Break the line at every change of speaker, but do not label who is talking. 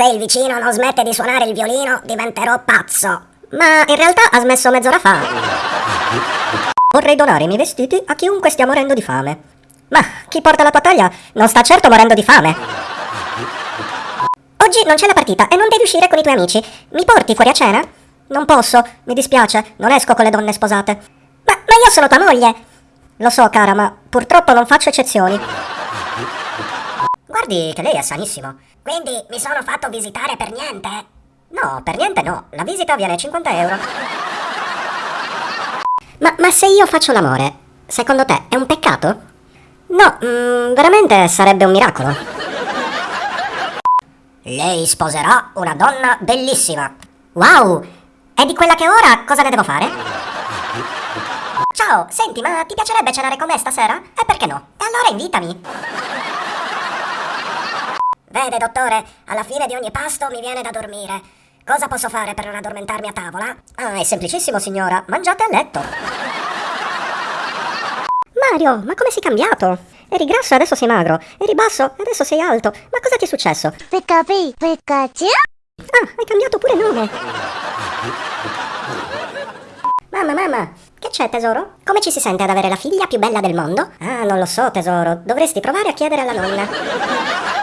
Se il vicino non smette di suonare il violino, diventerò pazzo.
Ma in realtà ha smesso mezz'ora fa. Vorrei donare i miei vestiti a chiunque stia morendo di fame. Ma chi porta la tua taglia non sta certo morendo di fame. Oggi non c'è la partita e non devi uscire con i tuoi amici. Mi porti fuori a cena? Non posso, mi dispiace, non esco con le donne sposate.
Ma, ma io sono tua moglie.
Lo so, cara, ma purtroppo non faccio eccezioni. Guardi che lei è sanissimo.
Quindi mi sono fatto visitare per niente?
No, per niente no. La visita viene 50 euro. Ma, ma se io faccio l'amore, secondo te è un peccato? No, mm, veramente sarebbe un miracolo.
Lei sposerà una donna bellissima.
Wow! E di quella che ora cosa ne devo fare?
Ciao, senti, ma ti piacerebbe cenare con me stasera? E perché no? E allora invitami. Vede, dottore, alla fine di ogni pasto mi viene da dormire. Cosa posso fare per non addormentarmi a tavola?
Ah, è semplicissimo, signora. Mangiate a letto. Mario, ma come sei cambiato? Eri grasso e adesso sei magro. Eri basso e adesso sei alto. Ma cosa ti è successo?
Pikapi, Pikachu?
Ah, hai cambiato pure nome. Mamma, mamma, che c'è tesoro? Come ci si sente ad avere la figlia più bella del mondo? Ah, non lo so tesoro, dovresti provare a chiedere alla nonna.